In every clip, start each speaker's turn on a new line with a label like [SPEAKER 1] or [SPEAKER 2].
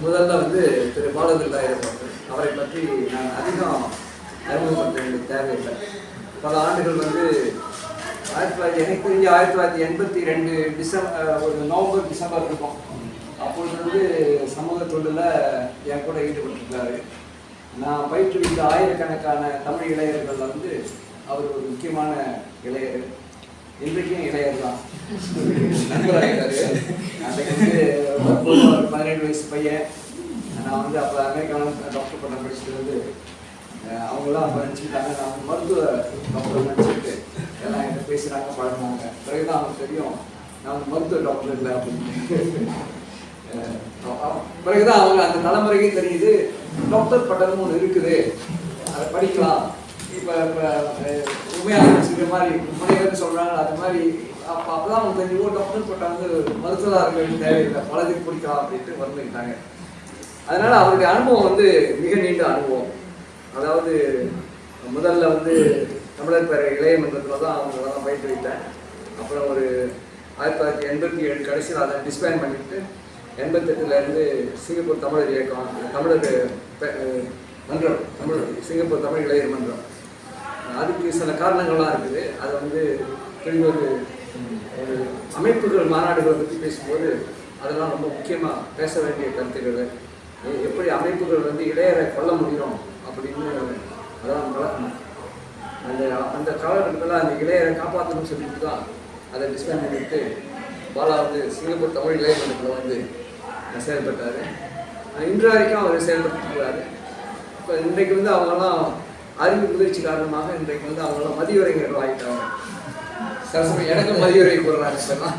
[SPEAKER 1] முதல்ல வந்து திரு பாலகிருதாயிரம் அவர்கள் அவரை பற்றி நான் அதிகம் அறிமுகப்படுத்த வேண்டிய தேவையில்லை. பல ஆண்டுகள் வந்து ஆயிரத்தி தொள்ளாயிரத்தி எனக்கு தெரிஞ்சு ஆயிரத்தி தொள்ளாயிரத்தி எண்பத்தி ரெண்டு டிசம்பர் ஒரு நவம்பர் டிசம்பர் இருக்கும். அப்பொழுது வந்து சமூக தொண்டில் என் கூட ஈடுபட்டிருக்காரு நான் பயிற்றுவித்த ஆயிரக்கணக்கான தமிழ் இளைஞர்களில் வந்து அவர் ஒரு முக்கியமான இளையர் இன்றைக்கும் இளையர் தான் நண்பராகிட்டாரு ஒரு பதினேழு வயசு பையன். நான் வந்து அப்போ அமெரிக்காவில் டாக்டர் பட்டம் படிச்சுட்டு வந்து அவங்களாம் அப்போ நினச்சிக்கிட்டாங்க. நான் மருத்துவ டாக்டர் நினச்சிட்டு எல்லாம் என்கிட்ட பேசுகிறாங்க பழகினாங்க. பிறகுதான் அவங்களுக்கு தெரியும் நான் வந்து மருத்துவ டாக்டர் இல்லை அப்படின்னு. அஹ் அஹ் பிறகுதான் அவங்க அந்த தலைமுறைக்கே தெரியுது டாக்டர் பட்டம்னு ஒன்று இருக்குது. அதை படிக்கலாம். இப்போ இப்போ உண்மையாக வச்சுக்கிற மாதிரி முனைவர் சொல்கிறாங்க அது மாதிரி அப்போ அப்போ தான் அவங்க தெரிஞ்சு ஓ டாக்டர் பட்டம் வந்து மருத்துவராக இருக்க வேண்டிய தேவையில்லை பலதுக்கு பிடிக்கலாம் அப்படின்ட்டு வந்துக்கிட்டாங்க அதனால் அவருடைய அனுபவம் வந்து மிக நீண்ட அனுபவம் அதாவது முதல்ல வந்து தமிழர் பேர இளைய மன்றத்தில் தான் அவங்க தான் பயிற்றுவித்தேன் அப்புறம் ஒரு ஆயிரத்தி தொள்ளாயிரத்தி எண்பத்தி ஏழு கடைசியில் அதை டிஸ்பேன் பண்ணிட்டு எண்பத்தெட்டுலேருந்து சிங்கப்பூர் தமிழர் இயக்கம் தமிழர் மன்றம் தமிழ் சிங்கப்பூர் தமிழ் இளையர் மன்றம் அதுக்கு சில காரணங்கள்லாம் இருக்குது. அதை வந்து திரும்பி ஒரு ஒரு அமைப்புகள் மாநாடுகளை பற்றி பேசும்போது அதெல்லாம் ரொம்ப முக்கியமாக பேச வேண்டிய கருத்துக்கள். எப்படி அமைப்புகள் வந்து இளையரை கொள்ள முடியும் அப்படின்னு அதான் வளர்க்கணும் அந்த அந்த காலகட்டத்தில் அந்த இளையரை காப்பாற்றணும்னு சொல்லிட்டு தான் அதை டிஸ்கஸ் பண்ணிட்டு பாலா வந்து சிங்கப்பூர் தமிழ் இளைய வந்து செயல்பட்டார். இன்று வரைக்கும் அவர் செயல்பட்டுருக்கிறாரு இப்போ இன்றைக்கு வந்து அவங்கெல்லாம் அறிவு முதிர்ச்சி காரணமாக இன்றைக்கு வந்து அவங்கெல்லாம் மதியுரைஞர்கள் ஆகிட்டாங்க சரசமயம் எனக்கு மதியுரை போடுறாங்க இப்பெல்லாம்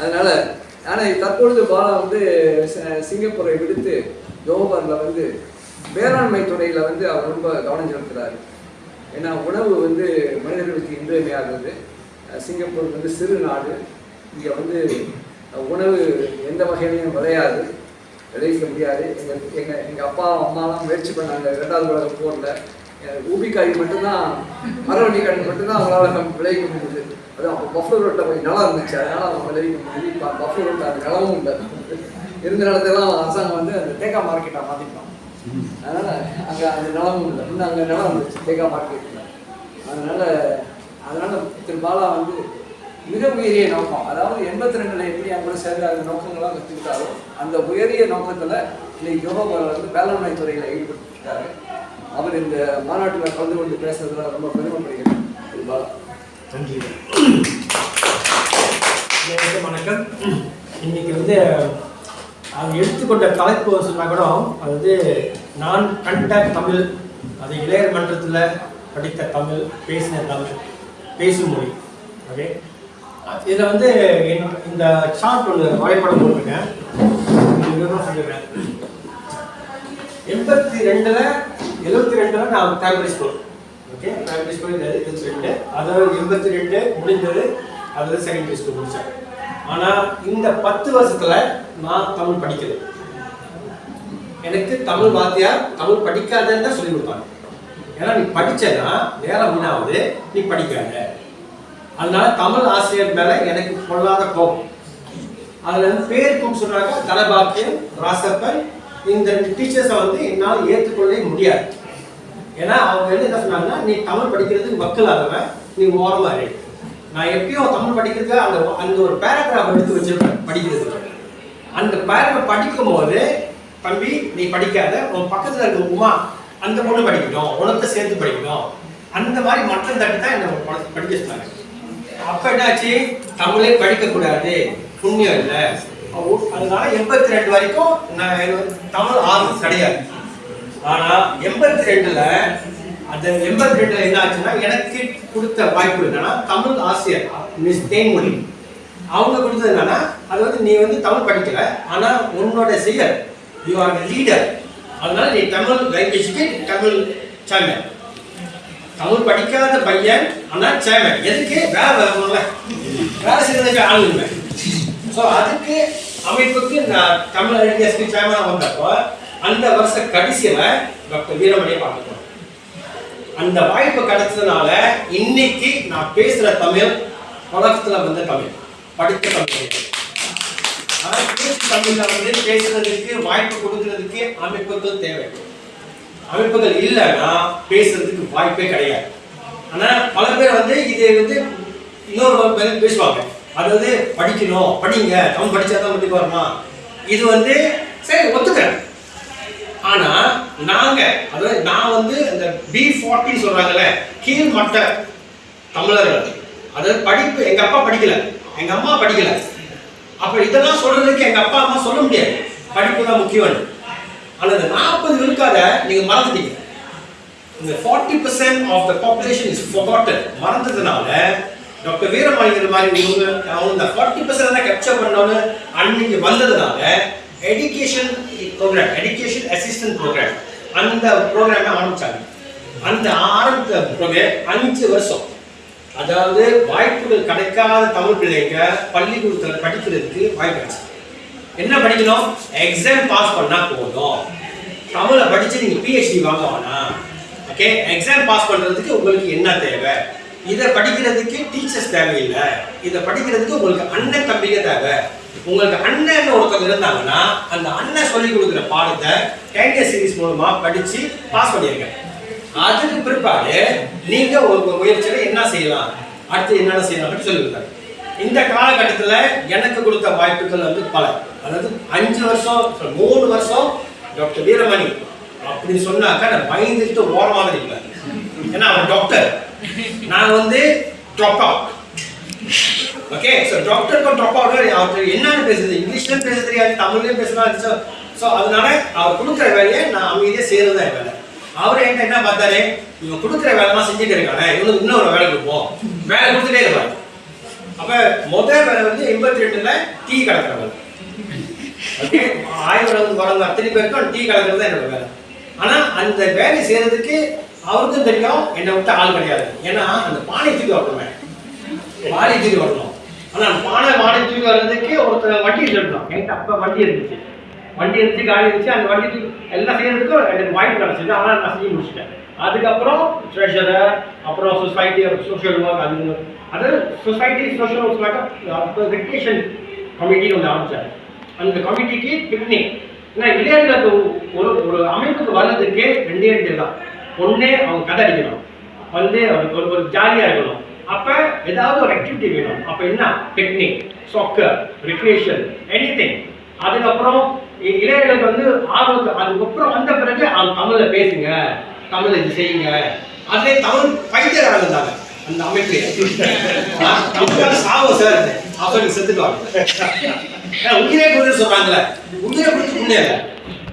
[SPEAKER 1] அதனால ஆனால் தற்பொழுது பாலா வந்து சிங்கப்பூரை விடுத்து ஜோஹர்ல வந்து வேளாண்மை துறையில் வந்து அவர் ரொம்ப கவனம் செலுத்துறாரு. ஏன்னா உணவு வந்து மனிதர்களுக்கு இன்றியமையாதது. சிங்கப்பூர் வந்து சிறு நாடு. இங்கே வந்து உணவு எந்த வகையிலையும் விளையாது. விளைவிக்க முடியாது. எங்கள் எங்கள் எங்கள் அப்பா அம்மாலாம் முயற்சி பண்ணாங்க. ரெண்டாவது உலக போரில். ஊபிக்காய் மட்டும்தான் மரவண்டி கிழங்கு மட்டும்தான் அவங்களால விளைவிக்க முடியுது அது அப்போ பஃபர் ரோட்டில் கொஞ்சம் நிலம் இருந்துச்சு. அதனால அவங்க விளைவிக்க முடியுது இப்போ பஃபர் ரோட்டில் அந்த நிலமும் இல்லை. இருந்த நிலத்தெல்லாம் அரசாங்கம் வந்து அந்த தேக்கா மார்க்கெட்டாக மாற்றிட்டோம் அதனால் அங்கே அந்த நிலமும் இல்லை. இன்னும் அங்கே நிலம் இருந்துச்சு தேக்கா மார்க்கெட்டில் அதனால் அதனால் திரு பாலா வந்து மிக உயரிய நோக்கம். அதாவது எண்பத்தி ரெண்டுல எப்படி அவங்க சேர்ந்து அந்த நோக்கங்கள்லாம் கற்றுக்கிட்டாரோ அந்த உயரிய நோக்கத்துல இன்னைக்கு யோகாபால வந்து வேளாண்மை துறையில ஈடுபட்டுருக்காரு அவர் இந்த மாநாட்டில் கலந்து கொண்டு பேசுறதுல ரொம்ப பெருமைப்படுகிறேன்.
[SPEAKER 2] நன்றி. வணக்கம் இன்னைக்கு வந்து அவங்க எடுத்துக்கொண்ட தலைப்பு சொன்னா கூட அது வந்து நான் கண்ட தமிழ் அது இளையர் மன்றத்தில் படித்த தமிழ் பேசின தமிழ் பேசும் மொழி. ஓகே? இதில் வந்து இந்த சார்ட் ஒன்று வரைபடம் போட்டிருக்கேன். சொல்லிடுறேன் எண்பத்தி ரெண்டுல எழுபத்தி ரெண்டுல நான் primary school okay primary school எழுபத்தி ரெண்டு அதாவது எண்பத்தி ரெண்டு முடிஞ்சது அதில் செகண்டரி ஸ்கூல் முடித்தேன் ஆனால் இந்த பத்து வருஷத்தில் நான் தமிழ் படிக்கல. எனக்கு தமிழ் வாத்தியார் தமிழ் படிக்காதன்னு தான் சொல்லி கொடுத்தாங்க. ஏன்னா நீ படிச்சேன்னா நேரம் வீணாவது நீ படிக்காத. அதனால தமிழ் ஆசிரியர் மேல எனக்கு பொல்லாத கோபம். அதுல இருந்து பேர் கூப்பிட்டு சொல்றாங்க தலபாக்கியம் ராசப்பன் இந்த டீச்சர்ஸை வந்து என்னால் ஏற்றுக்கொள்ளவே முடியாது. ஏன்னா அவங்க வந்து என்ன சொன்னாங்கன்னா நீ தமிழ் படிக்கிறதுக்கு வக்கலாதவன் நீ ஓரமா இரு. நான் எப்பயும் தமிழ் படிக்கிறதுக்கு அந்த அந்த ஒரு பேராகிராஃப் எடுத்து வச்சிருப்பேன் படிக்கிறதுக்கு. அந்த பேராகிராஃப் படிக்கும் போது தம்பி நீ படிக்காத உன் பக்கத்துல இருக்க உமா அந்த பொண்ணு படிக்கணும் உனக்கு சேர்த்து படிக்கணும் அந்த மாதிரி மற்ற தட்டி தான் என்னை படிக்க சொன்னாங்க. அப்ப என்னாச்சு? தமிழே படிக்க கூடாது. புண்ணியம் இல்லை. அதனால எண்பத்தி ரெண்டு வரைக்கும் நான் எனக்கு வந்து தமிழ் ஆர்வம் கிடையாது. ஆனா எண்பத்தி ரெண்டுல அந்த எண்பத்தி ரெண்டுல என்ன ஆச்சுன்னா எனக்கு கொடுத்த வாய்ப்பு என்னன்னா தமிழ் ஆசிரியர் மிஸ் தேன்மொழி. அவங்க கொடுத்தது என்னன்னா அது வந்து நீ வந்து தமிழ் படிக்கல ஆனா உன்னோட செயல் யூ ஆர் லீடர் அதனால நீ தமிழ் லாங்குவேஜ்க்கு தமிழ் சேனல் தமிழ் படிக்காத பையன் ஆனால் சேமன் எதுக்கு? வேலை வரல வேலை செய்யறதுக்கு ஆள் இல்லை. ஸோ அதுக்கு அமைப்புக்கு நான் தமிழ் ஐடியாஸ்க்கு சேமனாக வந்தப்போ அந்த வருஷ கடைசியில் டாக்டர் வீரமணியை பார்த்துக்கணும் அந்த வாய்ப்பு கிடைச்சதுனால இன்னைக்கு நான் பேசுகிற தமிழ் உலகத்தில் வந்த தமிழ். படித்த தமிழ். கிடையாது. பேச்சு தமிழ்ல வந்து பேசுறதுக்கு வாய்ப்பு கொடுக்கறதுக்கு அமைப்புகள் தேவை. அமைப்புகள் இல்லைன்னா பேசுறதுக்கு வாய்ப்பே கிடையாது. ஆனா பல பேர் வந்து இது வந்து இன்னொரு பேர் பேசுவாங்க. அதாவது படிக்கணும் படிங்க தமிழ் படிச்சாதான் முடிவு வருமா? இது வந்து சரி ஒத்துக்கிறேன். ஆனா நாங்க அதாவது நான் வந்து அந்த பி ஃபார்ட்டின்னு சொல்றாங்கல்ல கீழ்மட்ட தமிழர்கள். அதாவது படிப்பு எங்க அப்பா படிக்கல. எங்க அம்மா படிக்கல. அப்ப இதெல்லாம் சொல்றதுக்கு எங்க அப்பா அம்மா சொல்ல முடியாது. படிப்பு தான் முக்கியம்னு. அல்லது இந்த நாற்பது விழுக்காத நீங்க மறந்துட்டீங்க. இந்த forty percent of the population is forgotten மறந்ததுனால doctor வீரமாளிகர் மாதிரி இவங்க அவங்க இந்த ஃபார்ட்டி பர்சன்ட் தான் கேப்சர் பண்ணோன்னு அன்னைக்கு வந்ததுனால education programme education assistant programme அந்த ப்ரோக்ராமை ஆரம்பிச்சாங்க. அந்த ஆரம்பித்த ப்ரோக்ராம் அஞ்சு வருஷம். அதாவது வாய்ப்புகள் கிடைக்காத தமிழ் பிள்ளைங்க பள்ளிக்கூடத்தில் படிக்கிறதுக்கு வாய்ப்பு கிடைச்சு என்ன படிக்கணும்? எக்ஸாம் பாஸ் பண்ணால் போதும். தமிழை படித்து நீங்கள் பிஹெச்டி வாங்க வேணாம் ஓகே எக்ஸாம் பாஸ் பண்ணுறதுக்கு உங்களுக்கு என்ன தேவை? இதை படிக்கிறதுக்கு டீச்சர்ஸ் தேவையில்லை. இதை படிக்கிறதுக்கு உங்களுக்கு அண்ணன் தம்பிங்க தேவை. உங்களுக்கு அண்ணன் ஒருத்தவங்க இருந்தாங்கன்னா அந்த அண்ணன் சொல்லி கொடுக்குற பாடத்தை கேண்டிய சீரிஸ் மூலமா படிச்சு பாஸ் பண்ணியிருக்கேன் அதுக்கு பிற்பாடு நீங்க ஒரு முயற்சியில என்ன செய்யலாம்? அடுத்து என்னென்ன செய்யலாம்? சொல்லுங்க இந்த காலகட்டத்தில் எனக்கு கொடுத்த வாய்ப்புகள் வந்து பல. அதாவது அஞ்சு வருஷம் மூணு வருஷம் டாக்டர் வீரமணி அப்படி சொன்னாக்கா நான் பயந்துட்டு ஓரமாக இருப்பார். ஏன்னா அவன் டாக்டர் நான் வந்து ட்ராப் அவுட் ஓகே ஸோ டாக்டருக்கும் ட்ராப் அவுட் அவருக்கு என்னன்னு பேசுது இங்கிலீஷ்லயும் பேச தெரியாது தமிழ்லயும் பேசலாம். ஸோ அதனால அவர் கொடுக்குற வேலையை நான் அமைதியாக செய்யறது வேலை. அவர் என்கிட்ட என்ன பார்த்தாரு? இவன் கொடுக்குற வேலைமா செஞ்சுட்டு இருக்கானே. இவனுக்கு இன்னொரு வேலை கொடுப்போம். வேலை கொடுத்துட்டே இருப்பாரு. அப்ப முதல் வேலை வந்து எண்பத்தி ரெண்டுல டீ கலக்கிற வேலை ஓகே? ஆயிரம் அத்தனை பேருக்கும் டீ கலக்கிறது தான் என்னோட வேலை. ஆனா அந்த வேலை செய்யறதுக்கு அவருக்கும் தெரியும் என்னை விட்டு ஆள் கிடையாது. ஏன்னா அந்த பானை தூக்கி வரணுமே பானை தூக்கி வரணும் ஆனா பானை பானை தூக்கி வர்றதுக்கு ஒருத்தர் வண்டி எடுத்துட்டோம் என்கிட்ட அப்போ வண்டி இருந்துச்சு. வண்டி இருந்துச்சு காடி இருந்துச்சு அந்த வண்டி தூக்கி எல்லாம் செய்யறதுக்கும் எனக்கு வாய்ப்பு கிடச்சிது ஆனால் நான் செஞ்சு முடிச்சிட்டேன். அதுக்கப்புறம் ட்ரெஷரர் அப்புறம் சொசைட்டி சோஷியல் ஒர்க் அது அது சொசைட்டி சோஷியல் ஒர்க் ரெக்ரேஷன் கமிட்டின்னு ஒன்று ஆரம்பித்தார் அந்த கமிட்டிக்கு பின்னி. ஏன்னா இளைஞர்களுக்கு ஒரு ஒரு அமைப்புக்கு வர்றதுக்கே ரெண்டே ரெண்டு தான் ஒன்னே அவங்க கதை அடிக்கணும் வந்து அவருக்கு ஒரு ஒரு ஜாலியாக இருக்கணும். அப்போ ஏதாவது ஒரு ஆக்டிவிட்டி வேணும். அப்போ என்ன? Picnic soccer recreation anything அதுக்கப்புறம் இளைஞர்களுக்கு வந்து ஆர்வம் அதுக்கப்புறம் வந்த பிறகு அவங்க தமிழ்ல பேசுங்க. தமிழ்ல இது செய்யுங்க. அதே தமிழ் பைத்தியக்காரங்க இருந்தாங்க. அந்த அமைப்பு தமிழ்கார சாவம் சார். செத்துக்குவாங்க ஏன்னா, உயிரே கொடுத்து சொல்றாங்கல்ல உயிரை கொடுத்து புண்ணியம்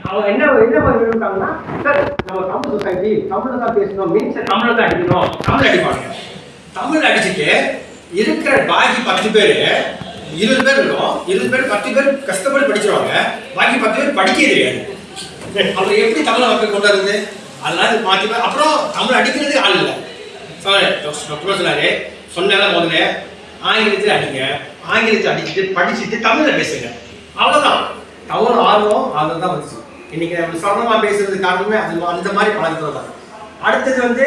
[SPEAKER 2] அவங்க என்ன என்ன பண்ணி இருக்காங்கன்னா சார் நம்ம தமிழ் சொசைட்டி தமிழ்ல தான் பேசணும். மீன்ஸ் தமிழ்ல தான் அடிக்கணும். தமிழ் அடிப்பாங்க தமிழ் அடிச்சுட்டு இருக்கிற பாக்கி பத்து பேர் இருபது பேர் இருக்கும் இருபது பேர் பத்து பேர் கஷ்டப்பட்டு படிச்சிருவாங்க. பாக்கி பத்து பேர் படிக்கவே தெரியாது. அப்புறம் எப்படி தமிழை மக்கள் கொண்டு வருது அதனால மாற்றி அப்புறம் தமிழ் அடிக்கிறதுக்கு ஆள் இல்லை. சொன்னாரு. சொன்னால முதல்ல. ஆங்கிலத்தில் அடிங்க. ஆங்கிலத்தை அடிச்சுட்டு படிச்சுட்டு தமிழில் பேசுங்க. அவ்வளோதான் தமிழ் ஆர்வம் அதில் தான் வந்துச்சு. இன்னைக்கு நம்ம சரளமாக பேசுறது காரணமே அது அந்த மாதிரி பழக்கத்தில் தான். அடுத்தது வந்து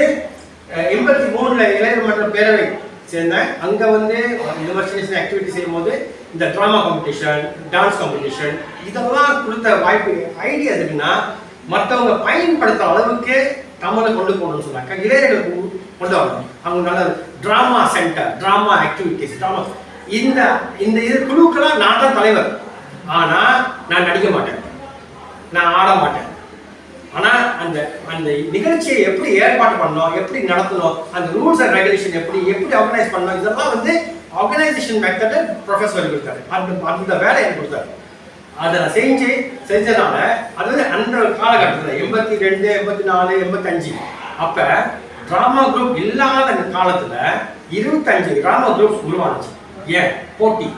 [SPEAKER 2] எண்பத்தி மூணுல இளைஞர் மன்ற பேரவை சேர்ந்தேன் அங்கே வந்து இந்த மாதிரி சின்ன சின்ன ஆக்டிவிட்டி இந்த ட்ராமா காம்படிஷன் டான்ஸ் காம்படிஷன் இதெல்லாம் கொடுத்த வாய்ப்பு ஐடியா எதுக்குன்னா மற்றவங்க பயன்படுத்துற அளவுக்கு தமிழை கொண்டு போகணும்னு சொன்னாங்க இளைஞர்களுக்கு கொண்டு- கொண்டு வரணும் அவங்க நல்ல drama centre drama activities drama இந்த இந்த இது குழுக்கெல்லாம் நான் தான் தலைவர். ஆனால் நான் நடிக்க மாட்டேன். நான் ஆட மாட்டேன். ஆனால் அந்த அந்த நிகழ்ச்சியை எப்படி ஏற்பாடு பண்ணணும் எப்படி நடத்தணும் அந்த ரூல்ஸ் அண்ட் ரெகுலேஷன் எப்படி எப்படி ஆர்கனைஸ் பண்ணணும் இதெல்லாம் வந்து ஆர்கனைசேஷன் மெத்தட் ப்ரொஃபஸர் கொடுத்தாரு. அந்த அந்த வேலையை எனக்கு கொடுத்தாரு. அதை நான் செஞ்சு செஞ்சனால வந்து அந்த காலகட்டத்தில் எண்பத்தி ரெண்டு எண்பத்தி நாலு எண்பத்தஞ்சு அப்போ ட்ராமா குரூப் இல்லாத அந்த இருபத்தஞ்சு ட்ராமா குரூப்ஸ் உருவானுச்சு. ஏன் போட்டி.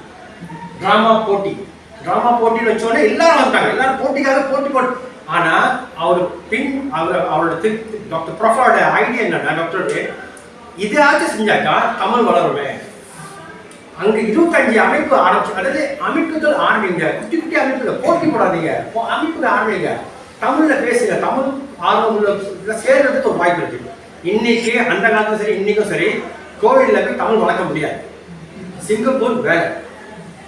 [SPEAKER 2] டிராமா போட்டி. டிராமா போட்டின்னு வச்சோடனே எல்லாரும் வந்துட்டாங்க. எல்லாரும் போட்டிக்காக போட்டி போட்டு ஆனா அவர் பின் அவர் அவரோட திரு டாக்டர் ப்ரொஃபோட ஐடியா என்னன்னா டாக்டர் இதாச்சும் செஞ்சாக்கா தமிழ் வளருமே. அங்க இருபத்தஞ்சு அமைப்பு ஆரம்பிச்சு அதாவது அமைப்புகள் ஆரம்பிங்க. குட்டி குட்டி அமைப்புகள். போட்டி போடாதீங்க. அமைப்புகள் ஆரம்பிங்க. தமிழ்ல பேசுங்க. தமிழ் ஆர்வம் உள்ள சேர்றதுக்கு ஒரு வாய்ப்பு இருக்கு. இன்னைக்கு அந்த காலத்தும் சரி இன்னைக்கும் சரி கோவில்ல போய் தமிழ் வளர்க்க முடியாது. சிங்கப்பூர் வேற.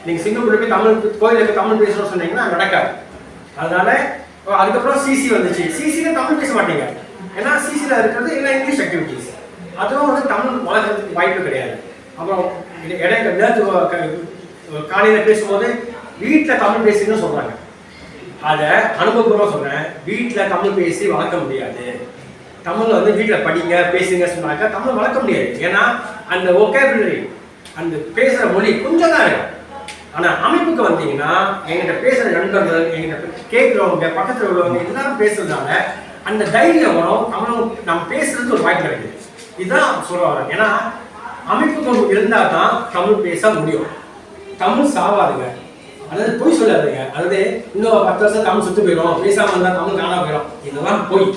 [SPEAKER 2] நீங்கள் சிங்கப்பூர்ல போய் தமிழ் கோயிலுக்கு போய் தமிழ் பேசணும்னு சொன்னீங்கன்னா நடக்காது. அதனால அதுக்கப்புறம் சிசி வந்துச்சு. சிசியில் தமிழ் பேச மாட்டீங்க. ஏன்னா சிசியில் இருக்கிறது இல்லை இங்கிலீஷ் ஆக்டிவிட்டிஸ் அதுவும் வந்து தமிழ் வளர்க்கறதுக்கு வாய்ப்பு கிடையாது. அப்புறம் இடையில நேற்று காலையில் பேசும்போது வீட்டில் தமிழ் பேசுன்னு சொல்கிறாங்க அதை அனுபவபூர்வமாக சொல்கிறேன் வீட்டில் தமிழ் பேசி வளர்க்க முடியாது. தமிழ் வந்து வீட்டில் படிங்க பேசுங்க சொன்னாக்க தமிழ் வளர்க்க முடியாது. ஏன்னா அந்த ஒகேபிலரி அந்த பேசுகிற மொழி கொஞ்சம் தான் இருக்கும் ஆனால் அமைப்புக்கு வந்தீங்கன்னா எங்கிட்ட பேசுகிற நண்பர்கள் எங்கிட்ட கேட்குறவங்க பக்கத்தில் உள்ளவங்க எல்லாரும் பேசுறதுனால அந்த தைரியம் வரும். தமிழும் நம்ம பேசுறதுக்கு ஒரு வாய்ப்பு கிடைக்குது. இதுதான் சொல்ல வரேன் ஏன்னா அமைப்பு கொண்டு இருந்தால் தான் தமிழ் பேச முடியும். தமிழ் சாவாதுங்க. அதாவது பொய் சொல்லாதுங்க. அதாவது இன்னும் பத்து வருஷம் தமிழ் சுத்து போயிடும் பேசாமல் இருந்தால் தமிழ் காணாம போயிடும் இதெல்லாம் பொய்.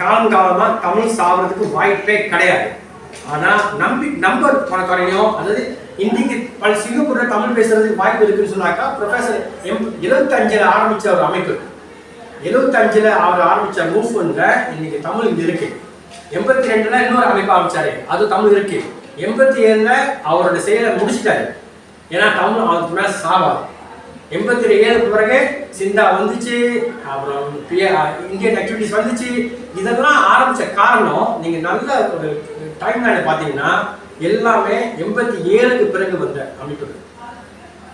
[SPEAKER 2] காலம் காலமாக தமிழ் சாவறதுக்கு வாய்ப்பே கிடையாது. ஆனா நம்பி நம்பர் குறையும் அதாவது இன்னைக்கு பல சிங்கப்பூர்ல தமிழ் பேசுறதுக்கு வாய்ப்பு இருக்குன்னு சொன்னாக்கா ப்ரொஃபஸர் எம் எழுபத்தஞ்சில் ஆரம்பிச்ச ஒரு அமைப்பு. எழுபத்தஞ்சுல அவர் ஆரம்பிச்ச மூவ்மெண்ட்ல இன்னைக்கு தமிழ் இங்க இருக்கு. எண்பத்தி ரெண்டுல இன்னொரு அமைப்பு ஆரம்பிச்சாரு. அது தமிழ் இருக்கு. எண்பத்தி ஏழுல அவரோட செயலை முடிச்சிட்டாரு. ஏன்னா தமிழ் அவருக்கு மேல சாவாது. எண்பத்தி ஏழுக்கு பிறகு சிந்தா வந்துச்சு அப்புறம் இந்தியன் ஆக்டிவிட்டிஸ் வந்துச்சு. இதெல்லாம் ஆரம்பிச்ச காரணம் நீங்க நல்ல ஒரு டைம் லைன் பார்த்தீங்கன்னா எல்லாமே எண்பத்தி ஏழுக்கு பிறகு வந்த அமைப்புகள்.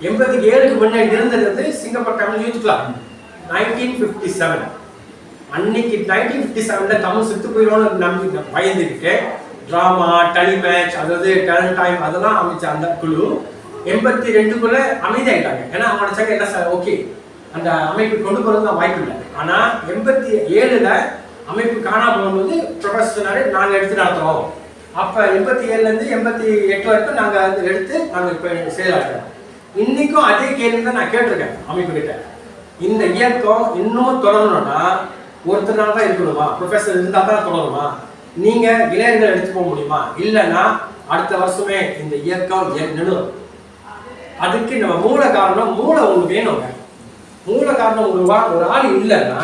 [SPEAKER 2] எண்பத்தி ஏழுக்கு முன்னாடி இருந்தது வந்து Singapore Tamil youth club nineteen fifty seven அன்னைக்கு நைன்டீன் ஃபிஃப்டி செவனில் தமிழ் செத்து போயிடும்னு நம்பி பயந்துக்கிட்டு ட்ராமா டலி மேட்ச் அதாவது டேலண்ட் டைம் அதெல்லாம் அமைச்ச அந்த குழு எண்பத்தி ரெண்டுக்குள்ள அமைதியாயிட்டாங்க. ஏன்னா அவங்க நினச்சாங்க என்ன சார் ஓகே அந்த அமைப்பு கொண்டு போகிறது வாய்ப்பு இல்லை. ஆனால் எண்பத்தி ஏழில் அமைப்பு காணாமல் போகும்போது ப்ரொஃபஸர் சொன்னாரு நாங்கள் எடுத்து நடத்துகிறோம் அப்போ எண்பத்தி ஏழுலேருந்து எண்பத்தி எட்டு வரைக்கும் நாங்கள் அதை எடுத்து நாங்கள் இப்போ செயலாற்றுறோம். இன்றைக்கும் அதே கேள்வி தான் நான் கேட்டிருக்கேன் அமைப்பு கிட்ட. இந்த இயக்கம் இன்னும் தொடரணும்னா ஒருத்தர் தான் இருக்கணுமா? ப்ரொஃபஸர் இருந்தால் தான் தொடருமா நீங்கள் இளைஞர்கள் எடுத்து போக முடியுமா? இல்லைன்னா அடுத்த வருஷமே இந்த இயக்கம் நிலும் அதுக்கு நம்ம மூல காரணம் மூளை ஒன்று வேணுங்க. மூல காரணம் ஒரு வா ஒரு ஆள் இல்லைன்னா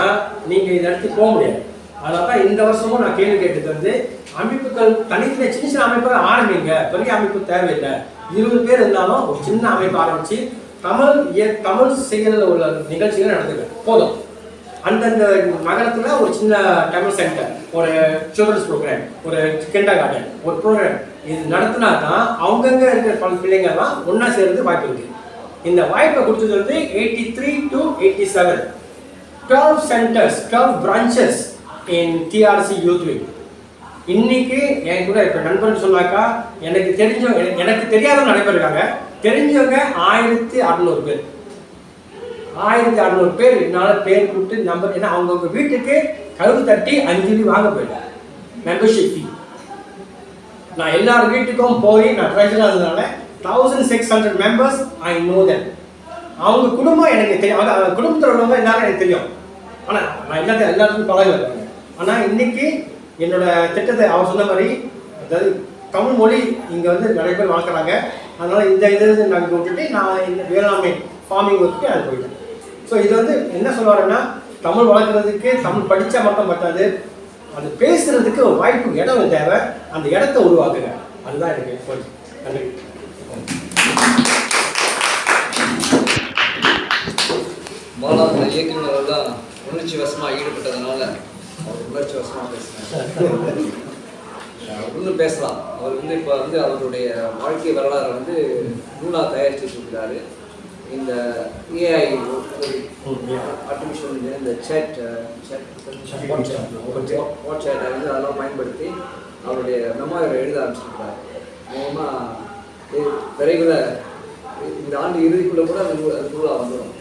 [SPEAKER 2] நீங்கள் இதை எடுத்து போக முடியாது. அதனால இந்த வருஷமும் நான் கேள்வி கேட்டது வந்து அமைப்புகள் தனித்தனி சின்ன சின்ன அமைப்புகள் ஆரம்பிங்க. பெரிய அமைப்பு தேவையில்லை. இருபது பேர் இருந்தாலும் ஒரு சின்ன அமைப்பு ஆரம்பிச்சு தமிழ் தமிழ் செயலில் உள்ள நிகழ்ச்சிகள் நடத்துங்க போதும். அந்தந்த நகரத்தில் ஒரு சின்ன தமிழ் சென்டர் ஒரு சில்ட்ரன்ஸ் ப்ரோக்ராம் ஒரு கெண்டா கார்டன் ஒரு ப்ரோக்ராம் இது நடத்தினா தான் அவங்கங்க இருக்கிற பல பிள்ளைங்கள்லாம் ஒன்றா சேர்ந்து வாய்ப்பு இருக்கு. இந்த வாய்ப்பை கொடுத்தது வந்து eighty three to eighty seven twelve centres twelve branches in TRC youth week இன்னைக்கு என் கூட இப்போ நண்பன் சொன்னாக்கா எனக்கு தெரிஞ்சவங்க எனக்கு- எனக்கு தெரியாதவங்க நிறைய பேர் இருக்காங்க. தெரிஞ்சவங்க ஆயிரத்தி அறநூறு பேர். ஆயிரத்தி அறநூறு பேர் என்னால் பேர் கூப்பிட்டு நம்பர் ஏன்னா அவங்கவுங்க வீட்டுக்கு கழுவு தட்டி அஞ்சு வாங்க போயிட்டேன் மெம்பர்ஷிப் ஃபீ நான் எல்லார் வீட்டுக்கும் போய் நான் ட்ரெஷர் ஆனதுனால thousand six hundred members I know then அவங்க குடும்பம் எனக்கு தெரியும். அவங்க குடும்பத்தில் உள்ளவங்க எல்லாரும் எனக்கு தெரியும். ஆனால் நான் எல்லாத்தையும் எல்லாத்துக்கும் பழக இருக்காங்க ஆனால் இன்னைக்கு என்னோட திட்டத்தை அவர் சொன்ன மாதிரி அதாவது தமிழ் மொழி இங்கே வந்து நிறைய பேர் வளர்க்குறாங்க. அதனால இந்த இது நாங்கள் விட்டுட்டு நான் இந்த வேளாண்மை ஃபார்மிங் ஒர்க்கு அது போயிட்டேன். ஸோ இது வந்து என்ன சொல்லுவாருன்னா தமிழ் வளர்க்குறதுக்கு தமிழ் படித்தா மட்டும் பத்தாது. அது பேசுறதுக்கு ஒரு வாய்ப்பு இடம் தேவை. அந்த இடத்த உருவாக்குங்க. அதுதான் எனக்கு கொஞ்சம் நன்றி.
[SPEAKER 1] பாலா அந்த தான் உணர்ச்சி வசமாக ஈடுபட்டதுனால அவர் சோசமாக வசமாக பேசுகிறார் இன்னும் பேசலாம். அவர் வந்து இப்போ வந்து அவருடைய வாழ்க்கை வரலாறை வந்து நூலாக தயாரித்து இருக்கிறாரு. இந்த ஏஐ ஆர்டிஃபிஷியல் இந்த சேட் வாட்ஸ்அப் வந்து அதெல்லாம் பயன்படுத்தி அவருடைய மெமோரை எழுத ஆரம்பிச்சிருக்கிறார். மூலமாக விரைவில் இந்த ஆண்டு இறுதிக்குள்ளே கூட அது அது நூலாக வந்துடும்